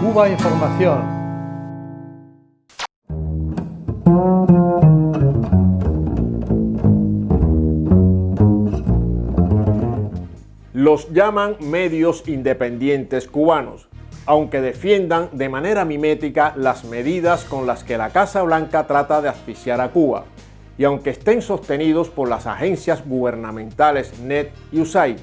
Cuba Información. Los llaman medios independientes cubanos, aunque defiendan de manera mimética las medidas con las que la Casa Blanca trata de asfixiar a Cuba, y aunque estén sostenidos por las agencias gubernamentales NET y USAID.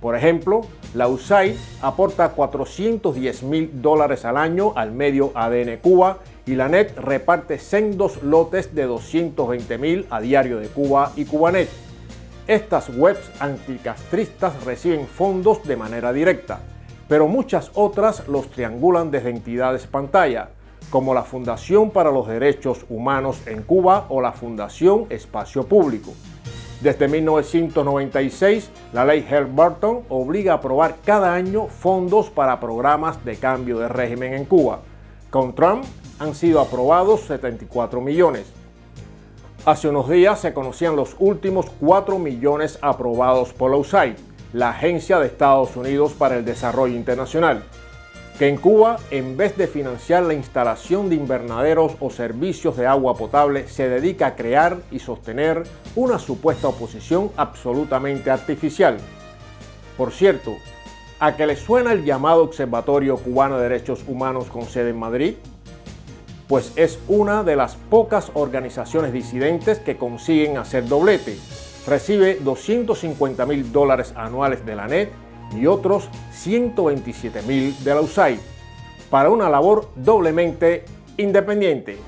Por ejemplo, la USAID aporta 410 mil dólares al año al medio ADN Cuba y la NET reparte sendos lotes de 220 mil a Diario de Cuba y Cubanet. Estas webs anticastristas reciben fondos de manera directa, pero muchas otras los triangulan desde entidades pantalla, como la Fundación para los Derechos Humanos en Cuba o la Fundación Espacio Público. Desde 1996, la ley Helm-Burton obliga a aprobar cada año fondos para programas de cambio de régimen en Cuba. Con Trump han sido aprobados 74 millones. Hace unos días se conocían los últimos 4 millones aprobados por la USAID, la Agencia de Estados Unidos para el Desarrollo Internacional que en Cuba, en vez de financiar la instalación de invernaderos o servicios de agua potable, se dedica a crear y sostener una supuesta oposición absolutamente artificial. Por cierto, ¿a qué le suena el llamado Observatorio Cubano de Derechos Humanos con sede en Madrid? Pues es una de las pocas organizaciones disidentes que consiguen hacer doblete. Recibe 250 mil dólares anuales de la NET y otros 127 mil de la USAID para una labor doblemente independiente.